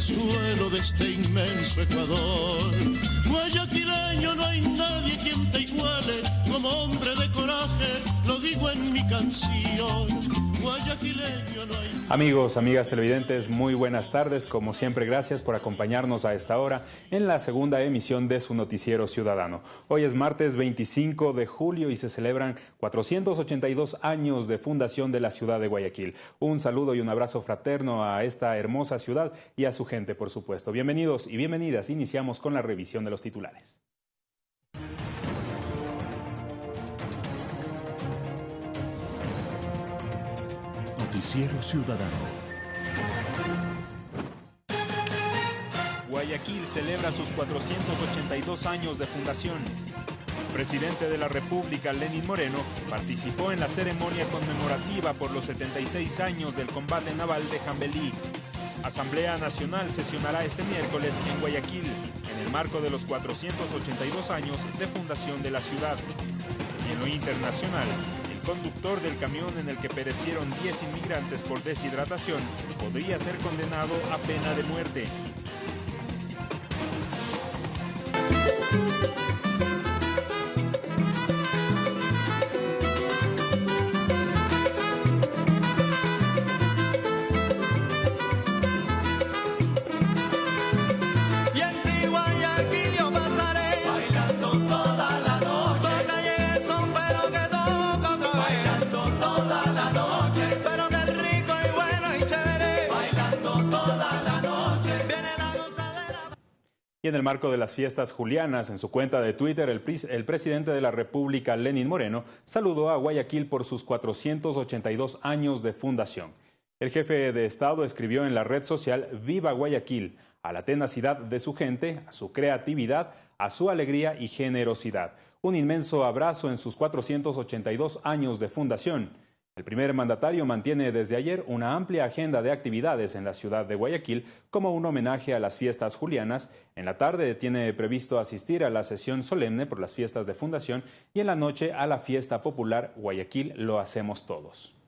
Suelo de este inmenso Ecuador, guayaquileño no hay nadie quien te iguale, como hombre de coraje, lo digo en mi canción. Guayaquileño no hay Amigos, amigas televidentes, muy buenas tardes. Como siempre, gracias por acompañarnos a esta hora en la segunda emisión de su noticiero ciudadano. Hoy es martes 25 de julio y se celebran 482 años de fundación de la ciudad de Guayaquil. Un saludo y un abrazo fraterno a esta hermosa ciudad y a su gente, por supuesto. Bienvenidos y bienvenidas. Iniciamos con la revisión de los titulares. Noticiero Ciudadano. Guayaquil celebra sus 482 años de fundación. Presidente de la República, Lenin Moreno, participó en la ceremonia conmemorativa por los 76 años del combate naval de Jambelí. Asamblea Nacional sesionará este miércoles en Guayaquil, en el marco de los 482 años de fundación de la ciudad. Y en lo internacional, conductor del camión en el que perecieron 10 inmigrantes por deshidratación podría ser condenado a pena de muerte. En el marco de las fiestas julianas, en su cuenta de Twitter, el, presidente de la República, Lenin Moreno, saludó a Guayaquil por sus 482 años de fundación. El jefe de Estado escribió en la red social Viva Guayaquil, a la tenacidad de su gente, a su creatividad, a su alegría y generosidad. Un inmenso abrazo en sus 482 años de fundación. El primer mandatario mantiene desde ayer una amplia agenda de actividades en la ciudad de Guayaquil como un homenaje a las fiestas julianas. En la tarde tiene previsto asistir a la sesión solemne por las fiestas de fundación y en la noche a la fiesta popular Guayaquil lo hacemos todos.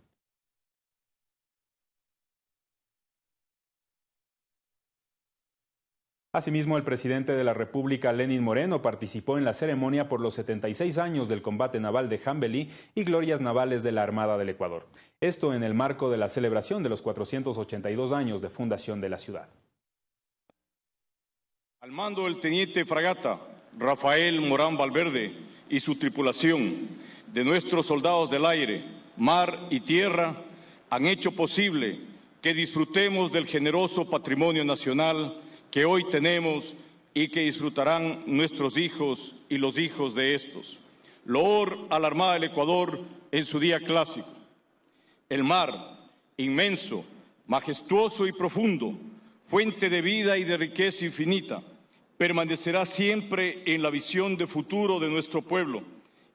Asimismo, el presidente de la República, Lenin Moreno, participó en la ceremonia por los 76 años del combate naval de Jambelí y glorias navales de la Armada del Ecuador. Esto en el marco de la celebración de los 482 años de fundación de la ciudad. Al mando del teniente fragata Rafael Morán Valverde y su tripulación de nuestros soldados del aire, mar y tierra han hecho posible que disfrutemos del generoso patrimonio nacional que hoy tenemos y que disfrutarán nuestros hijos y los hijos de estos. Loor a la Armada del Ecuador en su día clásico. El mar, inmenso, majestuoso y profundo, fuente de vida y de riqueza infinita, permanecerá siempre en la visión de futuro de nuestro pueblo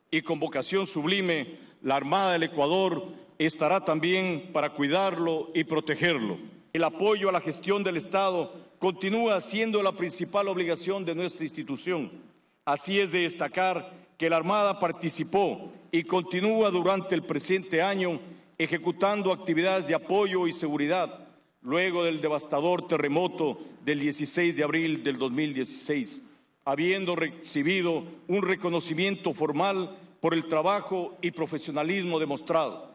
y con vocación sublime, la Armada del Ecuador estará también para cuidarlo y protegerlo. El apoyo a la gestión del Estado continúa siendo la principal obligación de nuestra institución. Así es de destacar que la Armada participó y continúa durante el presente año ejecutando actividades de apoyo y seguridad luego del devastador terremoto del 16 de abril del 2016, habiendo recibido un reconocimiento formal por el trabajo y profesionalismo demostrado.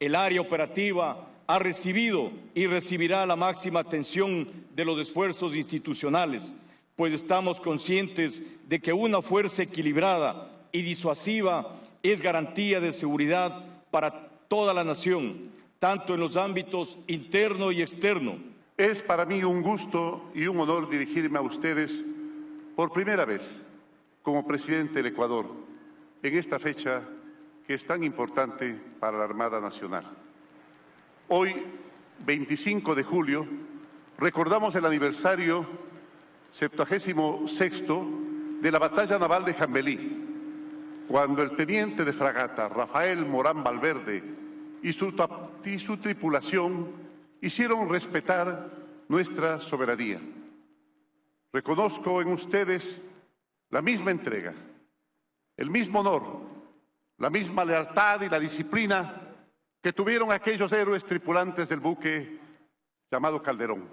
El área operativa ha recibido y recibirá la máxima atención de los esfuerzos institucionales, pues estamos conscientes de que una fuerza equilibrada y disuasiva es garantía de seguridad para toda la nación, tanto en los ámbitos interno y externo. Es para mí un gusto y un honor dirigirme a ustedes por primera vez como presidente del Ecuador en esta fecha que es tan importante para la Armada Nacional. Hoy, 25 de julio, recordamos el aniversario 76 de la batalla naval de Jambelí, cuando el teniente de fragata Rafael Morán Valverde y su, y su tripulación hicieron respetar nuestra soberanía. Reconozco en ustedes la misma entrega, el mismo honor, la misma lealtad y la disciplina que tuvieron aquellos héroes tripulantes del buque llamado Calderón.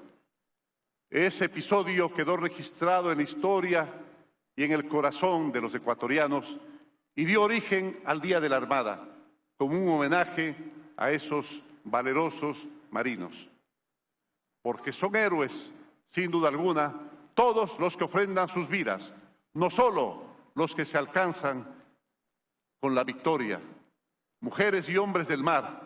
Ese episodio quedó registrado en la historia y en el corazón de los ecuatorianos y dio origen al Día de la Armada, como un homenaje a esos valerosos marinos. Porque son héroes, sin duda alguna, todos los que ofrendan sus vidas, no solo los que se alcanzan con la victoria. Mujeres y hombres del mar,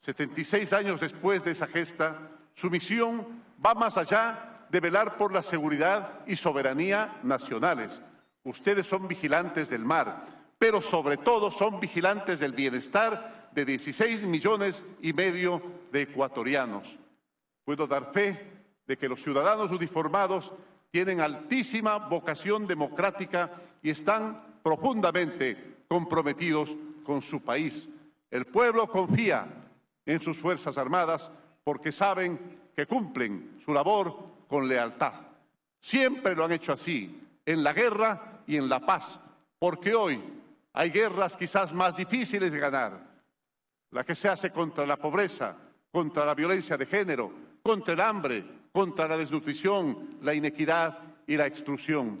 76 años después de esa gesta, su misión va más allá de velar por la seguridad y soberanía nacionales. Ustedes son vigilantes del mar, pero sobre todo son vigilantes del bienestar de 16 millones y medio de ecuatorianos. Puedo dar fe de que los ciudadanos uniformados tienen altísima vocación democrática y están profundamente comprometidos con su país. El pueblo confía en sus Fuerzas Armadas porque saben que cumplen su labor con lealtad. Siempre lo han hecho así, en la guerra y en la paz, porque hoy hay guerras quizás más difíciles de ganar. La que se hace contra la pobreza, contra la violencia de género, contra el hambre, contra la desnutrición, la inequidad y la exclusión.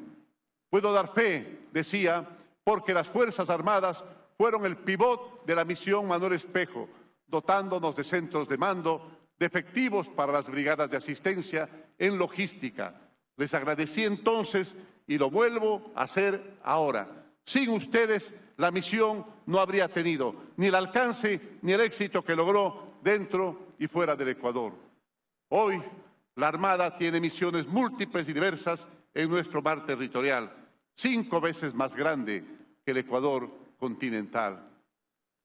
Puedo dar fe, decía, porque las Fuerzas Armadas fueron el pivot de la misión Manuel Espejo, dotándonos de centros de mando, de efectivos para las brigadas de asistencia en logística. Les agradecí entonces y lo vuelvo a hacer ahora. Sin ustedes, la misión no habría tenido ni el alcance ni el éxito que logró dentro y fuera del Ecuador. Hoy, la Armada tiene misiones múltiples y diversas en nuestro mar territorial, cinco veces más grande que el Ecuador continental.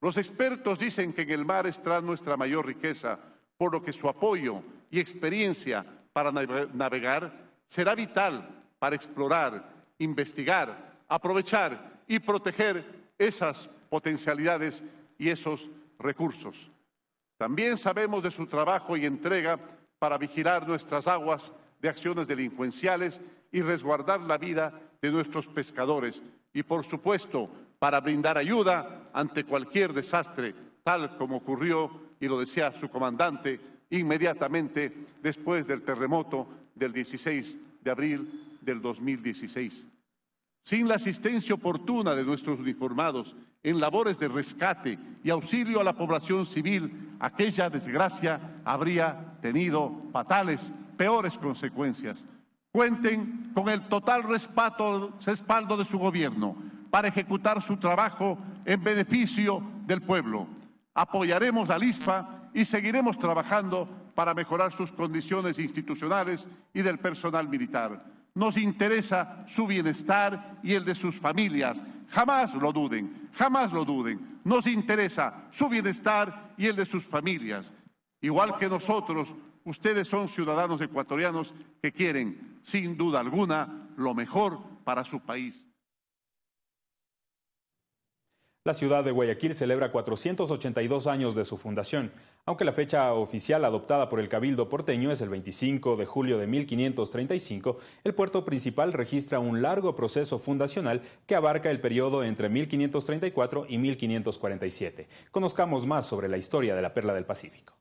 Los expertos dicen que en el mar está nuestra mayor riqueza, por lo que su apoyo y experiencia para navegar será vital para explorar, investigar, aprovechar y proteger esas potencialidades y esos recursos. También sabemos de su trabajo y entrega para vigilar nuestras aguas de acciones delincuenciales y resguardar la vida de nuestros pescadores y, por supuesto, para brindar ayuda ante cualquier desastre, tal como ocurrió, y lo decía su comandante, inmediatamente después del terremoto del 16 de abril del 2016. Sin la asistencia oportuna de nuestros uniformados en labores de rescate y auxilio a la población civil, aquella desgracia habría tenido fatales, peores consecuencias. Cuenten con el total respaldo, respaldo de su gobierno para ejecutar su trabajo en beneficio del pueblo. Apoyaremos al ISFA y seguiremos trabajando para mejorar sus condiciones institucionales y del personal militar. Nos interesa su bienestar y el de sus familias. Jamás lo duden, jamás lo duden. Nos interesa su bienestar y el de sus familias. Igual que nosotros, ustedes son ciudadanos ecuatorianos que quieren, sin duda alguna, lo mejor para su país. La ciudad de Guayaquil celebra 482 años de su fundación, aunque la fecha oficial adoptada por el Cabildo porteño es el 25 de julio de 1535, el puerto principal registra un largo proceso fundacional que abarca el periodo entre 1534 y 1547. Conozcamos más sobre la historia de la Perla del Pacífico.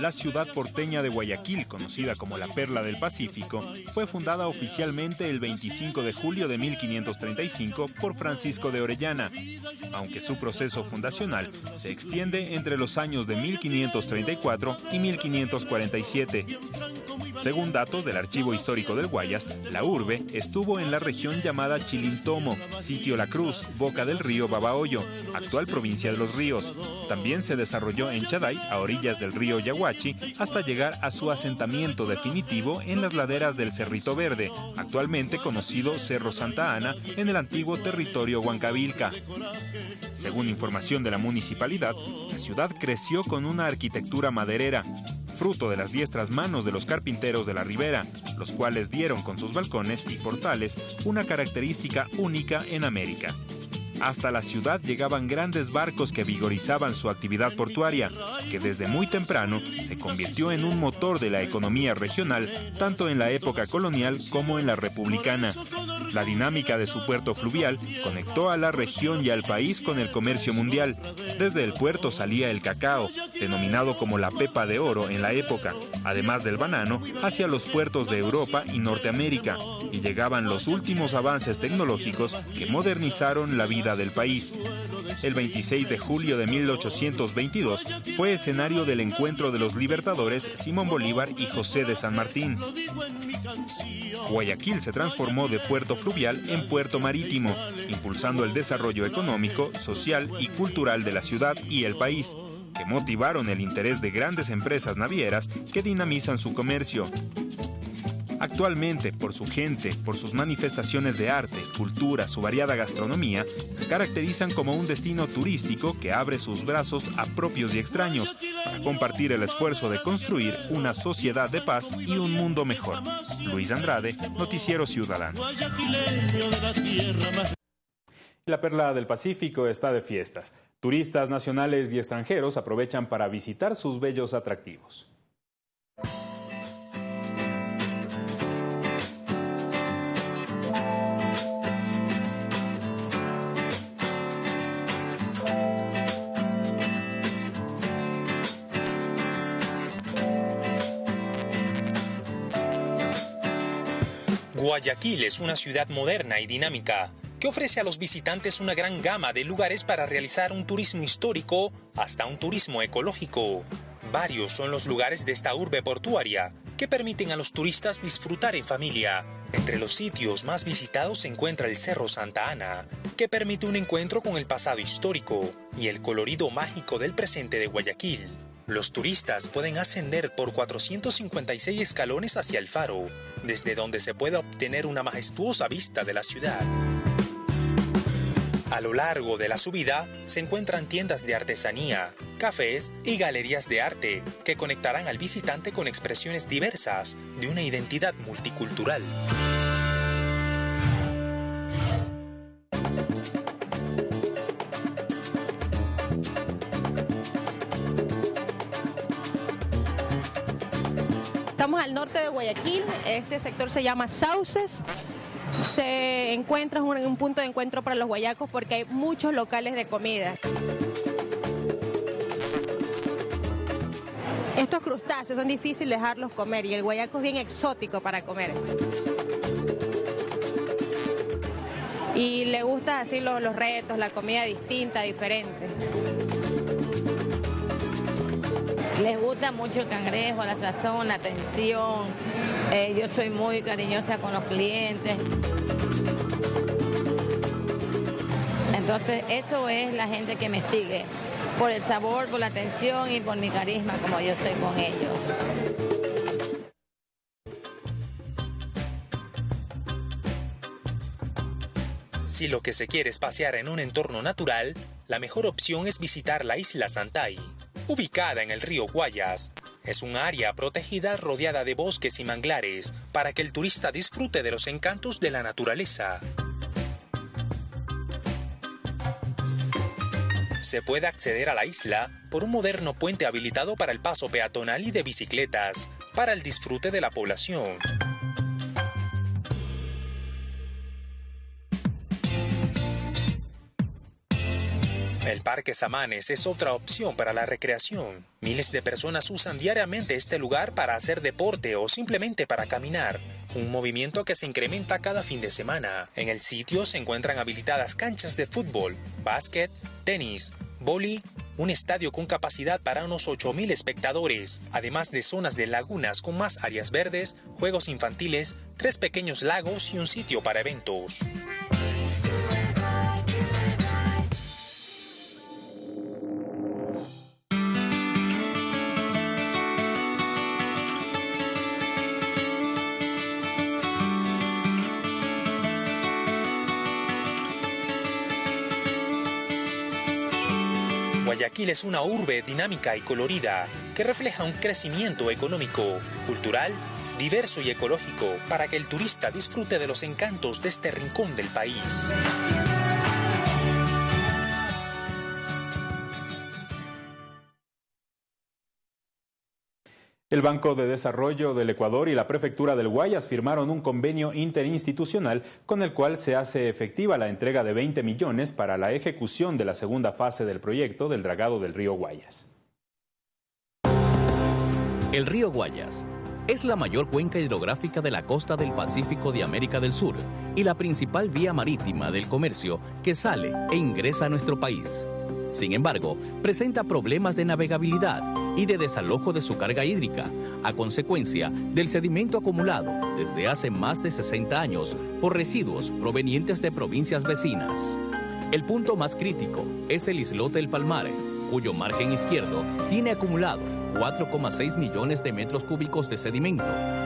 La ciudad porteña de Guayaquil, conocida como la Perla del Pacífico, fue fundada oficialmente el 25 de julio de 1535 por Francisco de Orellana, aunque su proceso fundacional se extiende entre los años de 1534 y 1547. Según datos del Archivo Histórico del Guayas, la urbe estuvo en la región llamada Chilintomo, sitio La Cruz, boca del río Babahoyo, actual provincia de Los Ríos. También se desarrolló en Chaday, a orillas del río Yaguachi, hasta llegar a su asentamiento definitivo en las laderas del Cerrito Verde, actualmente conocido Cerro Santa Ana, en el antiguo territorio Huancavilca. Según información de la municipalidad, la ciudad creció con una arquitectura maderera, fruto de las diestras manos de los carpinteros de la ribera, los cuales dieron con sus balcones y portales una característica única en América. Hasta la ciudad llegaban grandes barcos que vigorizaban su actividad portuaria, que desde muy temprano se convirtió en un motor de la economía regional, tanto en la época colonial como en la republicana. La dinámica de su puerto fluvial conectó a la región y al país con el comercio mundial. Desde el puerto salía el cacao, denominado como la pepa de oro en la época, además del banano, hacia los puertos de Europa y Norteamérica, y llegaban los últimos avances tecnológicos que modernizaron la vida del país. El 26 de julio de 1822 fue escenario del encuentro de los libertadores Simón Bolívar y José de San Martín. Guayaquil se transformó de puerto fluvial en puerto marítimo, impulsando el desarrollo económico, social y cultural de la ciudad y el país, que motivaron el interés de grandes empresas navieras que dinamizan su comercio. Actualmente, por su gente, por sus manifestaciones de arte, cultura, su variada gastronomía, caracterizan como un destino turístico que abre sus brazos a propios y extraños para compartir el esfuerzo de construir una sociedad de paz y un mundo mejor. Luis Andrade, Noticiero Ciudadano. La perla del Pacífico está de fiestas. Turistas nacionales y extranjeros aprovechan para visitar sus bellos atractivos. Guayaquil es una ciudad moderna y dinámica que ofrece a los visitantes una gran gama de lugares para realizar un turismo histórico hasta un turismo ecológico. Varios son los lugares de esta urbe portuaria que permiten a los turistas disfrutar en familia. Entre los sitios más visitados se encuentra el Cerro Santa Ana, que permite un encuentro con el pasado histórico y el colorido mágico del presente de Guayaquil. Los turistas pueden ascender por 456 escalones hacia el faro, desde donde se puede obtener una majestuosa vista de la ciudad. A lo largo de la subida se encuentran tiendas de artesanía, cafés y galerías de arte que conectarán al visitante con expresiones diversas de una identidad multicultural. Norte de Guayaquil, este sector se llama Sauces. Se encuentra en un, un punto de encuentro para los guayacos porque hay muchos locales de comida. Estos crustáceos son difíciles dejarlos comer y el guayaco es bien exótico para comer. Y le gusta así los retos, la comida distinta, diferente. Les gusta mucho el cangrejo, la sazón, la atención. Eh, yo soy muy cariñosa con los clientes. Entonces, eso es la gente que me sigue. Por el sabor, por la atención y por mi carisma, como yo soy con ellos. Si lo que se quiere es pasear en un entorno natural, la mejor opción es visitar la isla Santay, ubicada en el río Guayas. Es un área protegida rodeada de bosques y manglares para que el turista disfrute de los encantos de la naturaleza. Se puede acceder a la isla por un moderno puente habilitado para el paso peatonal y de bicicletas, para el disfrute de la población. El Parque Samanes es otra opción para la recreación. Miles de personas usan diariamente este lugar para hacer deporte o simplemente para caminar. Un movimiento que se incrementa cada fin de semana. En el sitio se encuentran habilitadas canchas de fútbol, básquet, tenis, boli, un estadio con capacidad para unos 8.000 espectadores, además de zonas de lagunas con más áreas verdes, juegos infantiles, tres pequeños lagos y un sitio para eventos. Guayaquil es una urbe dinámica y colorida que refleja un crecimiento económico, cultural, diverso y ecológico para que el turista disfrute de los encantos de este rincón del país. El Banco de Desarrollo del Ecuador y la Prefectura del Guayas firmaron un convenio interinstitucional con el cual se hace efectiva la entrega de 20 millones para la ejecución de la segunda fase del proyecto del dragado del río Guayas. El río Guayas es la mayor cuenca hidrográfica de la costa del Pacífico de América del Sur y la principal vía marítima del comercio que sale e ingresa a nuestro país. Sin embargo, presenta problemas de navegabilidad y de desalojo de su carga hídrica, a consecuencia del sedimento acumulado desde hace más de 60 años por residuos provenientes de provincias vecinas. El punto más crítico es el islote El Palmar, cuyo margen izquierdo tiene acumulado 4,6 millones de metros cúbicos de sedimento,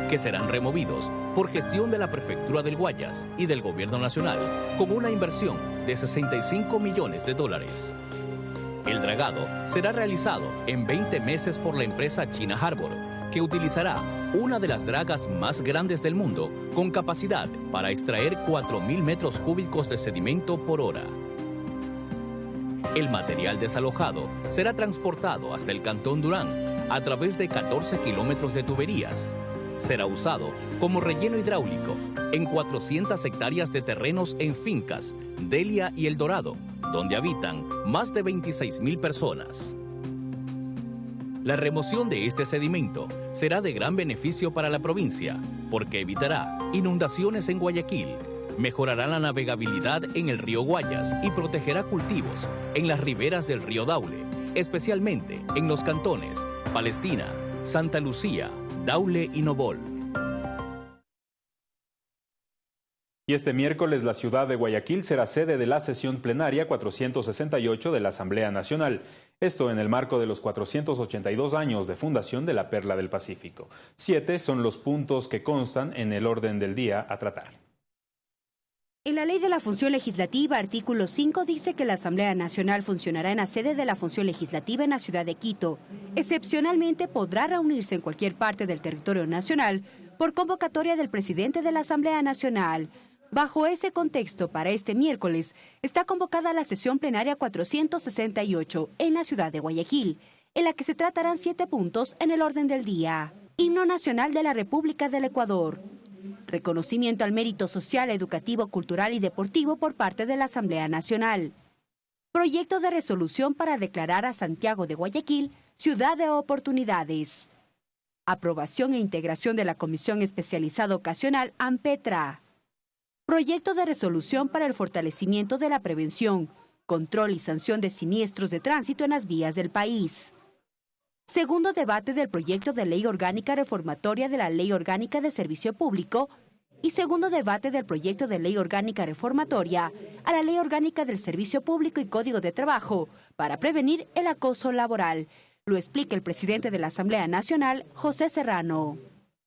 que serán removidos por gestión de la Prefectura del Guayas y del Gobierno Nacional, con una inversión de 65 millones de dólares. El dragado será realizado en 20 meses por la empresa China Harbor, que utilizará una de las dragas más grandes del mundo con capacidad para extraer 4.000 metros cúbicos de sedimento por hora. El material desalojado será transportado hasta el Cantón Durán a través de 14 kilómetros de tuberías. Será usado como relleno hidráulico en 400 hectáreas de terrenos en fincas, Delia y El Dorado, donde habitan más de 26 mil personas. La remoción de este sedimento será de gran beneficio para la provincia, porque evitará inundaciones en Guayaquil, mejorará la navegabilidad en el río Guayas y protegerá cultivos en las riberas del río Daule, especialmente en los cantones Palestina, Santa Lucía, Daule y Nobol. Y este miércoles la ciudad de Guayaquil será sede de la sesión plenaria 468 de la Asamblea Nacional. Esto en el marco de los 482 años de fundación de la Perla del Pacífico. Siete son los puntos que constan en el orden del día a tratar. En la Ley de la Función Legislativa, artículo 5 dice que la Asamblea Nacional funcionará en la sede de la Función Legislativa en la ciudad de Quito. Excepcionalmente podrá reunirse en cualquier parte del territorio nacional por convocatoria del presidente de la Asamblea Nacional. Bajo ese contexto, para este miércoles, está convocada la sesión plenaria 468 en la ciudad de Guayaquil, en la que se tratarán siete puntos en el orden del día. Himno Nacional de la República del Ecuador. Reconocimiento al mérito social, educativo, cultural y deportivo por parte de la Asamblea Nacional. Proyecto de resolución para declarar a Santiago de Guayaquil ciudad de oportunidades. Aprobación e integración de la Comisión Especializada Ocasional AMPETRA. Proyecto de resolución para el fortalecimiento de la prevención, control y sanción de siniestros de tránsito en las vías del país. Segundo debate del proyecto de ley orgánica reformatoria de la Ley Orgánica de Servicio Público y segundo debate del proyecto de ley orgánica reformatoria a la Ley Orgánica del Servicio Público y Código de Trabajo para prevenir el acoso laboral. Lo explica el presidente de la Asamblea Nacional, José Serrano.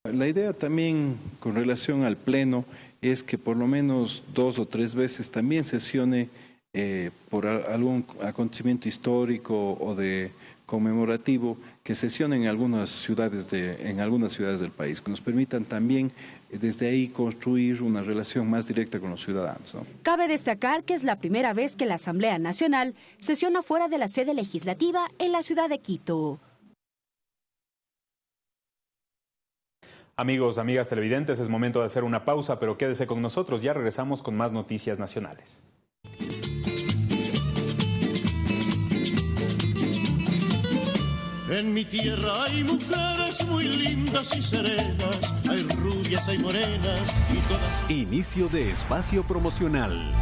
La idea también con relación al Pleno es que por lo menos dos o tres veces también sesione eh, por algún acontecimiento histórico o de conmemorativo que sesionen en algunas ciudades de, en algunas ciudades del país, que nos permitan también eh, desde ahí construir una relación más directa con los ciudadanos. Cabe destacar que es la primera vez que la Asamblea Nacional sesiona fuera de la sede legislativa en la ciudad de Quito. Amigos, amigas televidentes, es momento de hacer una pausa, pero quédese con nosotros, ya regresamos con más noticias nacionales. En mi tierra hay mujeres muy lindas y serenas, hay rubias, hay morenas y todas. Inicio de espacio promocional.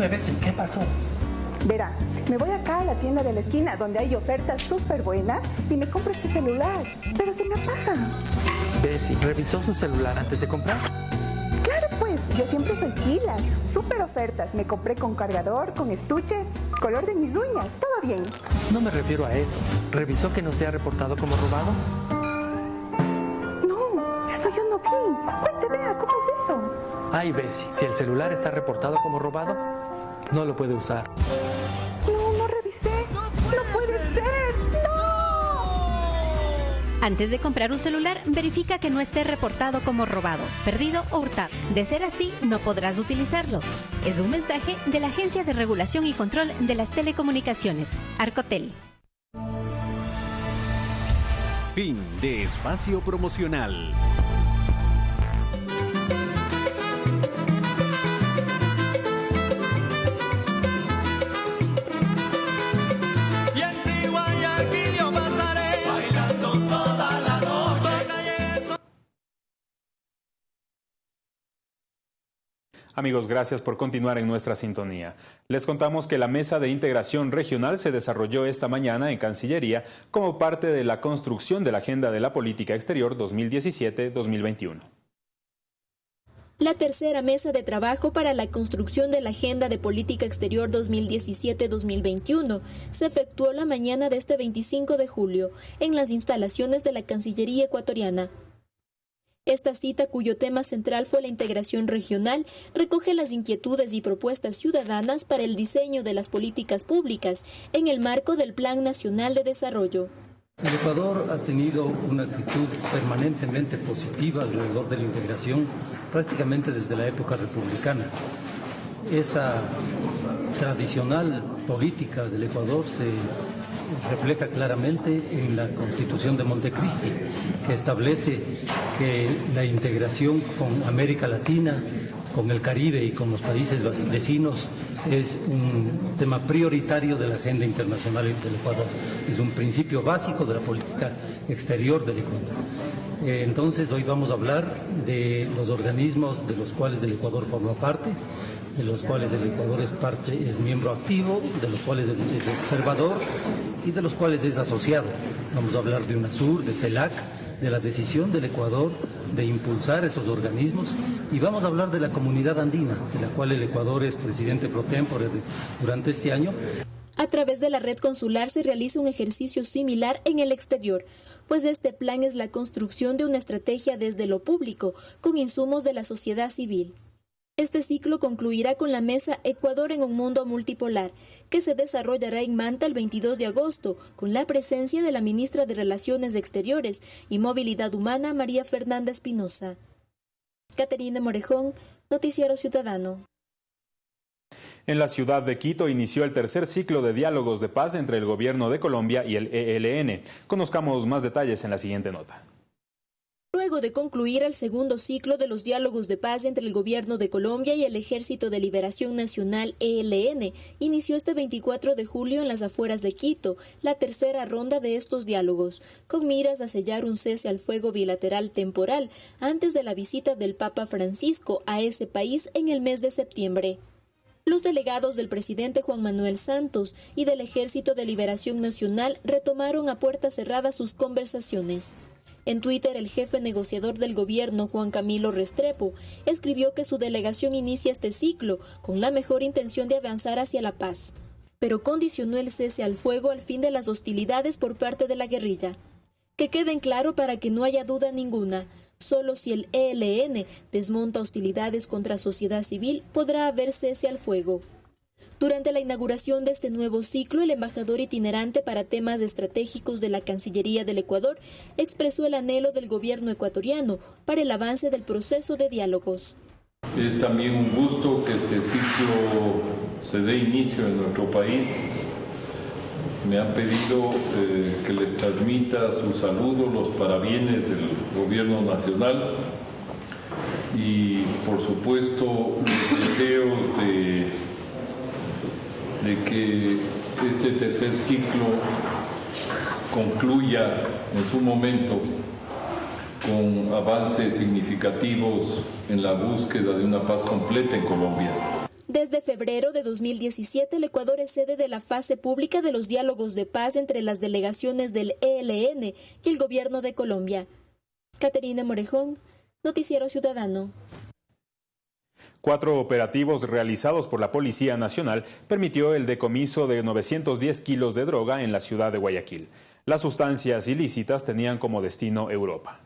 Cuénteme, Bessie, ¿qué pasó? Verá, me voy acá a la tienda de la esquina donde hay ofertas súper buenas y me compro este celular, pero se me apaga. Bessie, ¿revisó su celular antes de comprar? Claro pues, yo siempre soy pilas, súper ofertas. Me compré con cargador, con estuche, color de mis uñas, todo bien. No me refiero a eso. ¿Revisó que no sea reportado como robado? No, esto yo no vi. Cuente, vea, ¿cómo es eso? Ay, Bessie, si el celular está reportado como robado, no lo puede usar. No, no revisé. No puede ser. Antes de comprar un celular, verifica que no esté reportado como robado, perdido o hurtado. De ser así, no podrás utilizarlo. Es un mensaje de la Agencia de Regulación y Control de las Telecomunicaciones, Arcotel. Fin de espacio promocional. Amigos, gracias por continuar en nuestra sintonía. Les contamos que la Mesa de Integración Regional se desarrolló esta mañana en Cancillería como parte de la construcción de la Agenda de la Política Exterior 2017-2021. La tercera mesa de trabajo para la construcción de la Agenda de Política Exterior 2017-2021 se efectuó la mañana de este 25 de julio en las instalaciones de la Cancillería ecuatoriana. Esta cita, cuyo tema central fue la integración regional, recoge las inquietudes y propuestas ciudadanas para el diseño de las políticas públicas en el marco del Plan Nacional de Desarrollo. El Ecuador ha tenido una actitud permanentemente positiva alrededor de la integración prácticamente desde la época republicana. Esa tradicional política del Ecuador se refleja claramente en la Constitución de Montecristi, que establece que la integración con América Latina, con el Caribe y con los países vecinos es un tema prioritario de la agenda internacional del Ecuador. Es un principio básico de la política exterior del Ecuador. Eh, Entonces hoy vamos a hablar de los organismos de los cuales el Ecuador forma parte, de los cuales el Ecuador es parte, es miembro activo, de los cuales es, es observador y de los cuales es asociado. Vamos a hablar de UNASUR, de CELAC, de la decisión del Ecuador de impulsar esos organismos y vamos a hablar de la comunidad andina, de la cual el Ecuador es presidente pro tempore durante este año. A través de la red consular se realiza un ejercicio similar en el exterior, pues este plan es la construcción de una estrategia desde lo público, con insumos de la sociedad civil. Este ciclo concluirá con la mesa Ecuador en un mundo multipolar, que se desarrollará en Manta el 22 de agosto, con la presencia de la ministra de Relaciones Exteriores y Movilidad Humana, María Fernanda Espinosa. Caterina Morejón, Noticiero Ciudadano. En la ciudad de Quito inició el tercer ciclo de diálogos de paz entre el gobierno de Colombia y el ELN. Conozcamos más detalles en la siguiente nota. Luego de concluir el segundo ciclo de los diálogos de paz entre el gobierno de Colombia y el Ejército de Liberación Nacional ELN, inició este 24 de julio en las afueras de Quito la tercera ronda de estos diálogos, con miras a sellar un cese al fuego bilateral temporal antes de la visita del Papa Francisco a ese país en el mes de septiembre. Los delegados del presidente Juan Manuel Santos y del Ejército de Liberación Nacional retomaron a puerta cerrada sus conversaciones. En Twitter, el jefe negociador del gobierno, Juan Camilo Restrepo, escribió que su delegación inicia este ciclo con la mejor intención de avanzar hacia la paz, pero condicionó el cese al fuego al fin de las hostilidades por parte de la guerrilla. Que queden claro para que no haya duda ninguna, solo si el ELN desmonta hostilidades contra sociedad civil podrá haber cese al fuego. Durante la inauguración de este nuevo ciclo, el embajador itinerante para temas estratégicos de la Cancillería del Ecuador expresó el anhelo del gobierno ecuatoriano para el avance del proceso de diálogos. Es también un gusto que este ciclo se dé inicio en nuestro país. Me han pedido eh, que les transmita sus saludos, los parabienes del gobierno nacional y por supuesto los deseos de, de que este tercer ciclo concluya en su momento con avances significativos en la búsqueda de una paz completa en Colombia. Desde febrero de 2017, el Ecuador es sede de la fase pública de los diálogos de paz entre las delegaciones del ELN y el gobierno de Colombia. Caterina Morejón, Noticiero Ciudadano. Cuatro operativos realizados por la Policía Nacional permitió el decomiso de 910 kilos de droga en la ciudad de Guayaquil. Las sustancias ilícitas tenían como destino Europa.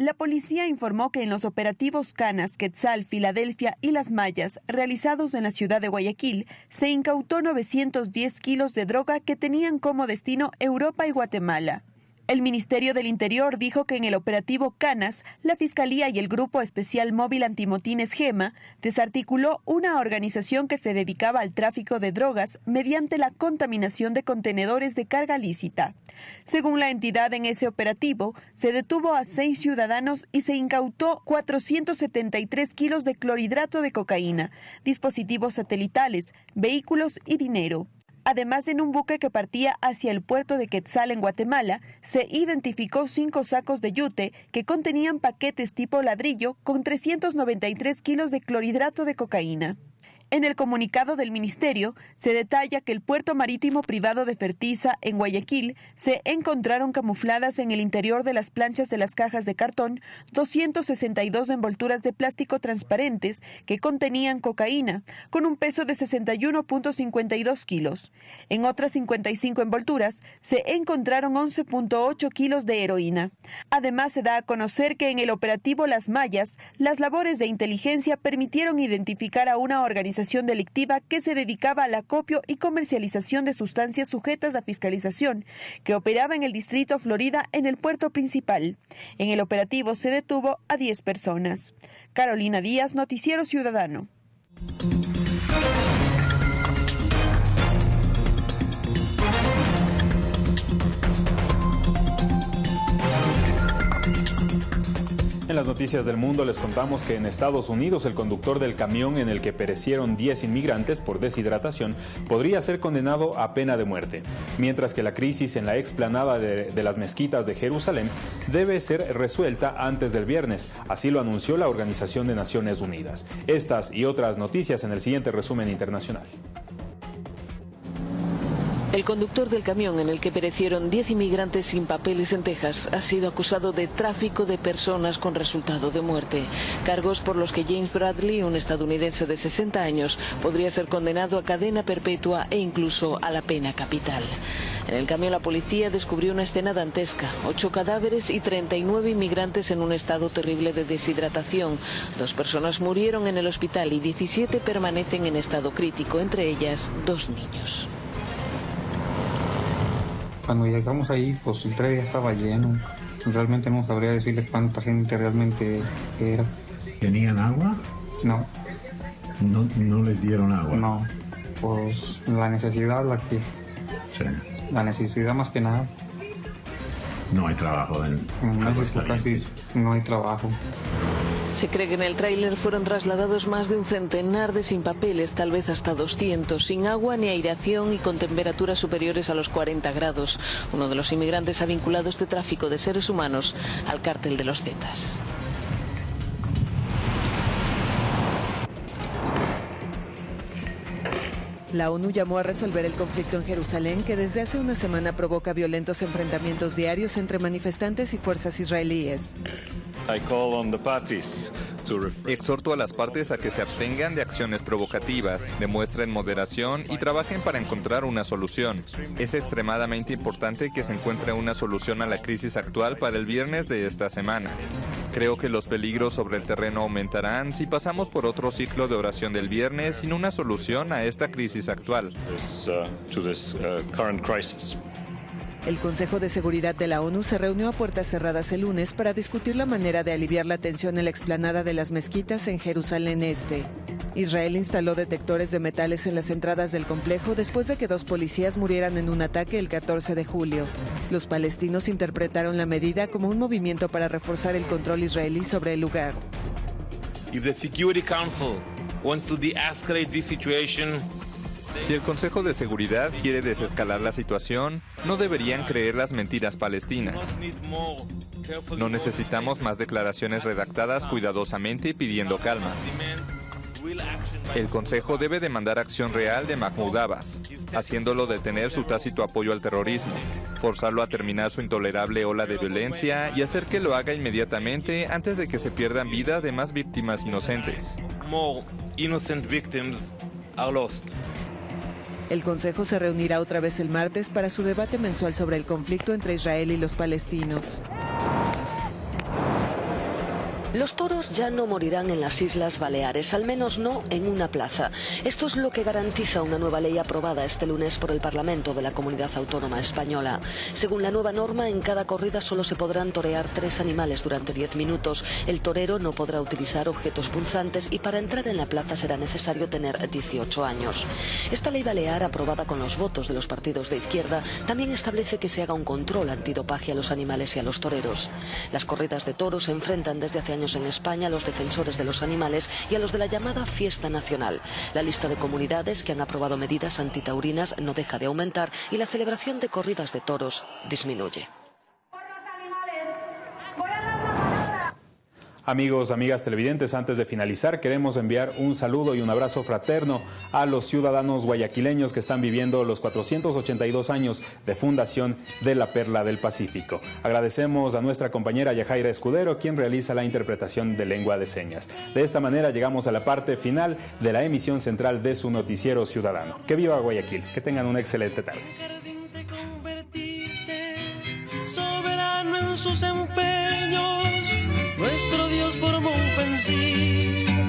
La policía informó que en los operativos Canas, Quetzal, Filadelfia y Las Mayas, realizados en la ciudad de Guayaquil, se incautó 910 kilos de droga que tenían como destino Europa y Guatemala. El Ministerio del Interior dijo que en el operativo Canas, la Fiscalía y el Grupo Especial Móvil Antimotines GEMA desarticuló una organización que se dedicaba al tráfico de drogas mediante la contaminación de contenedores de carga lícita. Según la entidad en ese operativo, se detuvo a seis ciudadanos y se incautó 473 kilos de clorhidrato de cocaína, dispositivos satelitales, vehículos y dinero. Además, en un buque que partía hacia el puerto de Quetzal en Guatemala, se identificó cinco sacos de yute que contenían paquetes tipo ladrillo con 393 kilos de clorhidrato de cocaína. En el comunicado del Ministerio se detalla que el puerto marítimo privado de Fertiza en Guayaquil se encontraron camufladas en el interior de las planchas de las cajas de cartón 262 envolturas de plástico transparentes que contenían cocaína con un peso de 61.52 kilos. En otras 55 envolturas se encontraron 11.8 kilos de heroína. Además se da a conocer que en el operativo Las Mallas, las labores de inteligencia permitieron identificar a una organización delictiva que se dedicaba al acopio y comercialización de sustancias sujetas a fiscalización, que operaba en el distrito Florida en el puerto principal. En el operativo se detuvo a 10 personas. Carolina Díaz, Noticiero Ciudadano. En las noticias del mundo les contamos que en Estados Unidos el conductor del camión en el que perecieron 10 inmigrantes por deshidratación podría ser condenado a pena de muerte, mientras que la crisis en la explanada de, las mezquitas de Jerusalén debe ser resuelta antes del viernes, así lo anunció la Organización de Naciones Unidas. Estas y otras noticias en el siguiente resumen internacional. El conductor del camión en el que perecieron 10 inmigrantes sin papeles en Texas ha sido acusado de tráfico de personas con resultado de muerte. Cargos por los que James Bradley, un estadounidense de 60 años, podría ser condenado a cadena perpetua e incluso a la pena capital. En el camión la policía descubrió una escena dantesca. Ocho cadáveres y 39 inmigrantes en un estado terrible de deshidratación. Dos personas murieron en el hospital y 17 permanecen en estado crítico, entre ellas dos niños. Cuando llegamos ahí, pues el tren ya estaba lleno. Realmente no sabría decirle cuánta gente realmente era. ¿Tenían agua? No. No, no les dieron agua. No. Pues la necesidad, la que. Sí. La necesidad más que nada. No hay trabajo en México casi no hay trabajo. Se cree que en el tráiler fueron trasladados más de un centenar de sin papeles, tal vez hasta 200, sin agua ni aireación y con temperaturas superiores a los 40 grados. Uno de los inmigrantes ha vinculado este tráfico de seres humanos al cártel de los Zetas. La ONU llamó a resolver el conflicto en Jerusalén que desde hace una semana provoca violentos enfrentamientos diarios entre manifestantes y fuerzas israelíes. Exhorto a las partes a que se abstengan de acciones provocativas, demuestren moderación y trabajen para encontrar una solución. Es extremadamente importante que se encuentre una solución a la crisis actual para el viernes de esta semana. Creo que los peligros sobre el terreno aumentarán si pasamos por otro ciclo de oración del viernes sin una solución a esta crisis actual. El Consejo de Seguridad de la ONU se reunió a puertas cerradas el lunes para discutir la manera de aliviar la tensión en la explanada de las mezquitas en Jerusalén Este. Israel instaló detectores de metales en las entradas del complejo después de que dos policías murieran en un ataque el 14 de julio. Los palestinos interpretaron la medida como un movimiento para reforzar el control israelí sobre el lugar. The Security Si el Consejo de Seguridad quiere desescalar la situación, no deberían creer las mentiras palestinas. No necesitamos más declaraciones redactadas cuidadosamente pidiendo calma. El Consejo debe demandar acción real de Mahmoud Abbas, haciéndolo detener su tácito apoyo al terrorismo, forzarlo a terminar su intolerable ola de violencia y hacer que lo haga inmediatamente antes de que se pierdan vidas de más víctimas inocentes. El Consejo se reunirá otra vez el martes para su debate mensual sobre el conflicto entre Israel y los palestinos. Los toros ya no morirán en las Islas Baleares, al menos no en una plaza. Esto es lo que garantiza una nueva ley aprobada este lunes por el Parlamento de la Comunidad Autónoma Española. Según la nueva norma, en cada corrida solo se podrán torear tres animales durante diez minutos. El torero no podrá utilizar objetos punzantes y para entrar en la plaza será necesario tener 18 años. Esta ley balear, aprobada con los votos de los partidos de izquierda, también establece que se haga un control antidopaje a los animales y a los toreros. Las corridas de toros se enfrentan desde hace años en España a los defensores de los animales y a los de la llamada fiesta nacional. La lista de comunidades que han aprobado medidas antitaurinas no deja de aumentar y la celebración de corridas de toros disminuye. Amigos, amigas televidentes, antes de finalizar queremos enviar un saludo y un abrazo fraterno a los ciudadanos guayaquileños que están viviendo los 482 años de fundación de la Perla del Pacífico. Agradecemos a nuestra compañera Yajaira Escudero, quien realiza la interpretación de lengua de señas. De esta manera llegamos a la parte final de la emisión central de su noticiero ciudadano. Que viva Guayaquil, que tengan una excelente tarde. soberano en sus empeños, nuestro Dios formó un pensil